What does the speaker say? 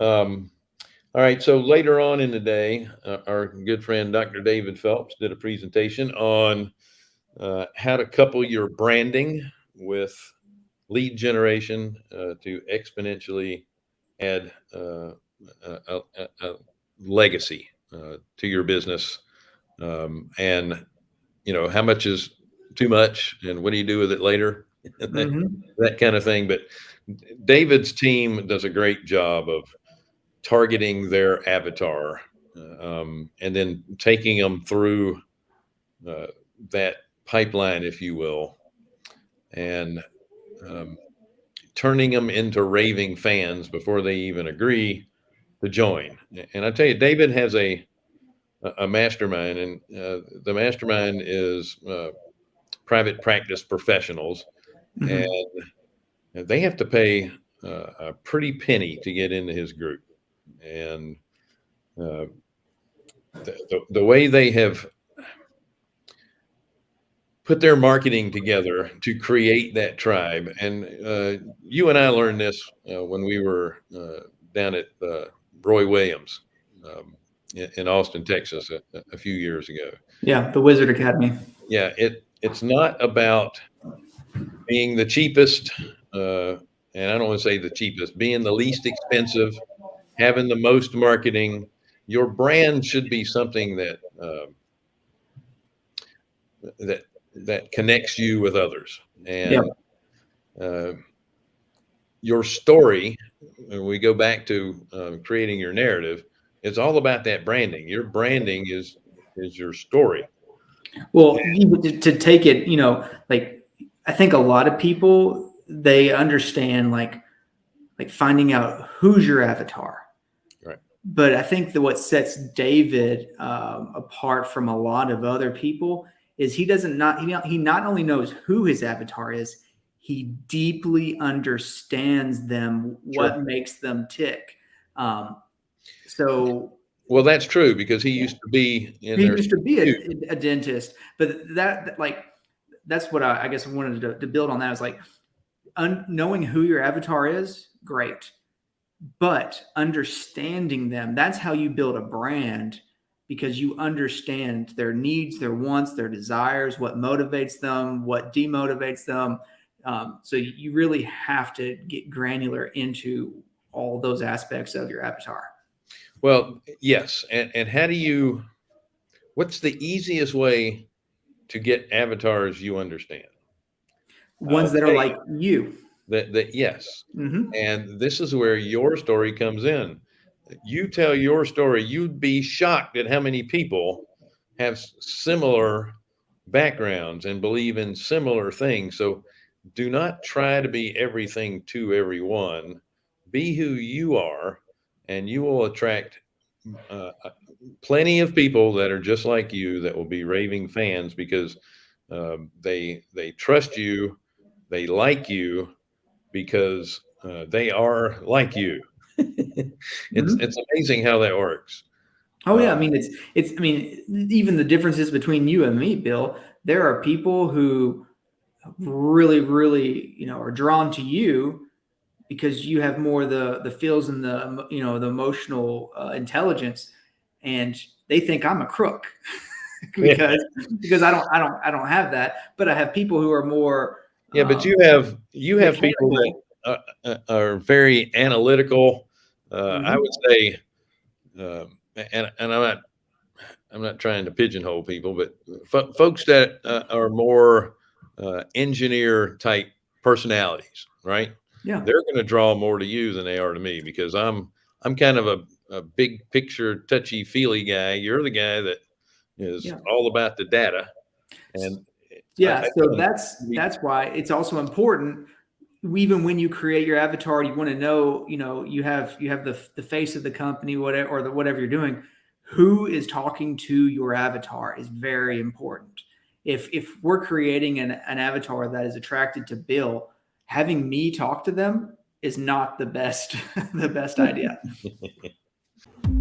Um, all right. So later on in the day, uh, our good friend Dr. David Phelps did a presentation on uh, how to couple your branding with lead generation uh, to exponentially add uh, a, a, a, legacy uh, to your business. Um, and, you know, how much is too much and what do you do with it later? that, mm-hmm. that kind of thing. But David's team does a great job of targeting their avatar um, and then taking them through uh, that pipeline, if you will, and um, turning them into raving fans before they even agree to join. And I tell you, David has a a mastermind, and uh, the mastermind is uh, private practice professionals, mm-hmm. and they have to pay uh, a pretty penny to get into his group. And uh, the, the, the way they have put their marketing together to create that tribe. And uh, you and I learned this uh, when we were uh, down at uh, Roy Williams um, in, in, Austin, Texas, a, a, few years ago. Yeah, the Wizard Academy. Yeah, it it's not about being the cheapest, uh, and I don't want to say the cheapest, being the least expensive, having the most marketing. Your brand should be something that uh, that that connects you with others, and yeah. uh, your story. When we go back to uh, creating your narrative, it's all about that branding. Your branding is is your story. Well, to, to take it, you know, like I think a lot of people they understand like like finding out who's your avatar. But I think that what sets David um, apart from a lot of other people is he doesn't not he, he not only knows who his avatar is, he deeply understands them, what sure. makes them tick. Um, so well, that's true because he used to be. he used to be a, a, dentist, but that like that's what I, I guess I wanted to, to, build on. That is like un, knowing who your avatar is, great, but understanding them. That's how you build a brand because you understand their needs, their wants, their desires, what motivates them, what demotivates them. Um, so you really have to get granular into all those aspects of your avatar. Well, yes. And, and how do you, what's the easiest way to get avatars you understand? Ones uh, that are like you. That, that yes. Mm-hmm. And this is where your story comes in. You tell your story, you'd be shocked at how many people have similar backgrounds and believe in similar things. So do not try to be everything to everyone. Be who you are and you will attract uh, uh, plenty of people that are just like you that will be raving fans because uh, they they trust you, they like you because uh, they are like you. it's mm-hmm. it's amazing how that works. Oh yeah, I mean it's it's I mean even the differences between you and me, Bill. There are people who really really you know are drawn to you because you have more the the feels and the you know the emotional uh, intelligence, and they think I'm a crook because yeah. because I don't I don't I don't have that, but I have people who are more. Yeah, but you um, have you have people that uh, uh, are very analytical. Uh, mm-hmm. I would say, uh, and and I'm not I'm not trying to pigeonhole people, but folks that uh, are more uh, engineer type personalities, right? yeah they're going to draw more to you than they are to me because i'm i'm kind of a, a big picture touchy feely guy you're the guy that is yeah. all about the data and yeah I, so that's that's why it's also important even when you create your avatar you want to know you know you have you have the, the face of the company whatever or the whatever you're doing. Who is talking to your avatar is very important. If if we're creating an, an avatar that is attracted to bill having me talk to them is not the best the best idea